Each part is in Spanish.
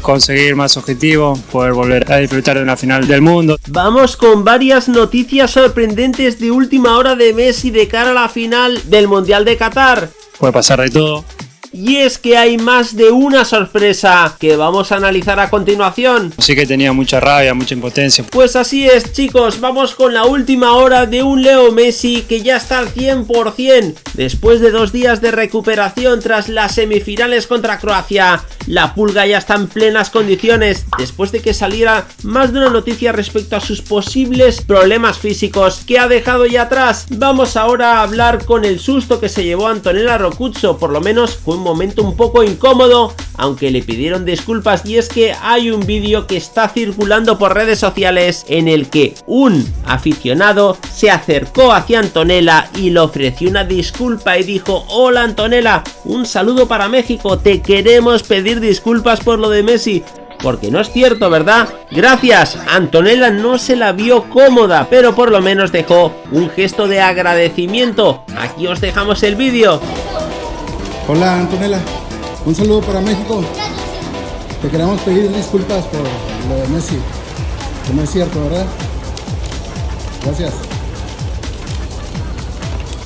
conseguir más objetivos, poder volver a disfrutar de una final del mundo. Vamos con varias noticias sorprendentes de última hora de Messi de cara a la final del Mundial de Qatar. Puede pasar de todo, y es que hay más de una sorpresa que vamos a analizar a continuación. Sí que tenía mucha rabia, mucha impotencia. Pues así es chicos, vamos con la última hora de un Leo Messi que ya está al 100%. Después de dos días de recuperación tras las semifinales contra Croacia, la pulga ya está en plenas condiciones después de que saliera más de una noticia respecto a sus posibles problemas físicos que ha dejado ya atrás. Vamos ahora a hablar con el susto que se llevó Antonella Rocuzzo, por lo menos fue momento un poco incómodo, aunque le pidieron disculpas y es que hay un vídeo que está circulando por redes sociales en el que un aficionado se acercó hacia Antonella y le ofreció una disculpa y dijo Hola Antonella, un saludo para México, te queremos pedir disculpas por lo de Messi, porque no es cierto, ¿verdad? Gracias, Antonella no se la vio cómoda, pero por lo menos dejó un gesto de agradecimiento. Aquí os dejamos el vídeo. Hola Antonella, un saludo para México. Te queremos pedir disculpas por lo de Messi, que no es cierto, ¿verdad? Gracias.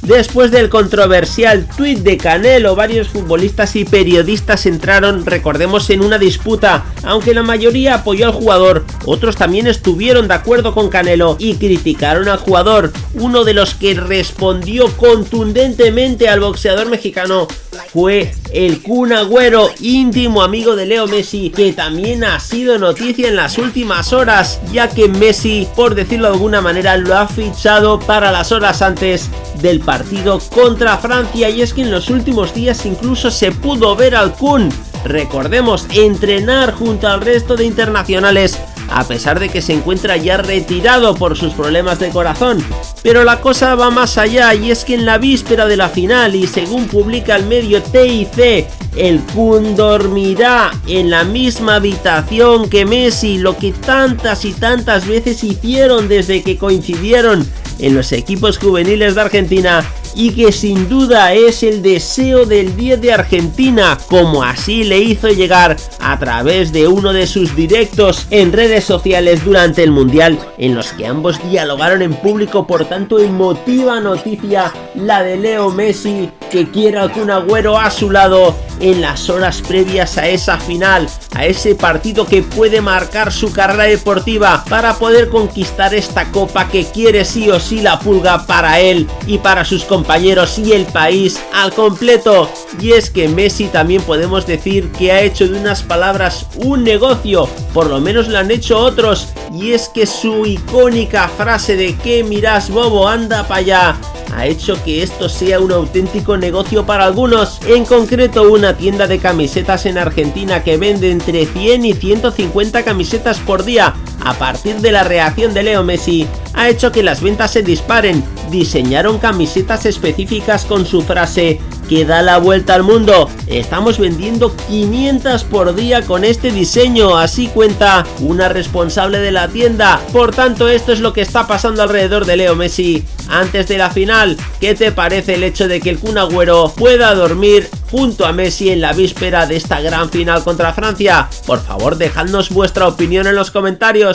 Después del controversial tuit de Canelo, varios futbolistas y periodistas entraron, recordemos, en una disputa. Aunque la mayoría apoyó al jugador, otros también estuvieron de acuerdo con Canelo y criticaron al jugador. Uno de los que respondió contundentemente al boxeador mexicano fue el Kun Agüero, íntimo amigo de Leo Messi, que también ha sido noticia en las últimas horas, ya que Messi, por decirlo de alguna manera, lo ha fichado para las horas antes del partido contra Francia. Y es que en los últimos días incluso se pudo ver al Kun, recordemos, entrenar junto al resto de internacionales a pesar de que se encuentra ya retirado por sus problemas de corazón. Pero la cosa va más allá y es que en la víspera de la final y según publica el medio TIC, el Kun dormirá en la misma habitación que Messi, lo que tantas y tantas veces hicieron desde que coincidieron en los equipos juveniles de Argentina y que sin duda es el deseo del 10 de Argentina, como así le hizo llegar a través de uno de sus directos en redes sociales durante el Mundial, en los que ambos dialogaron en público, por tanto emotiva noticia la de Leo Messi, que quiere a Kun Agüero a su lado en las horas previas a esa final, a ese partido que puede marcar su carrera deportiva para poder conquistar esta copa que quiere sí o sí la pulga para él y para sus compañeros y el país al completo. Y es que Messi también podemos decir que ha hecho de unas palabras un negocio, por lo menos lo han hecho otros, y es que su icónica frase de que miras bobo anda para allá ha hecho que esto sea un auténtico negocio para algunos, en concreto una tienda de camisetas en Argentina que vende entre 100 y 150 camisetas por día. A partir de la reacción de Leo Messi, ha hecho que las ventas se disparen, diseñaron camisetas específicas con su frase que da la vuelta al mundo. Estamos vendiendo 500 por día con este diseño, así cuenta una responsable de la tienda. Por tanto, esto es lo que está pasando alrededor de Leo Messi. Antes de la final, ¿qué te parece el hecho de que el Kun Agüero pueda dormir junto a Messi en la víspera de esta gran final contra Francia? Por favor, dejadnos vuestra opinión en los comentarios.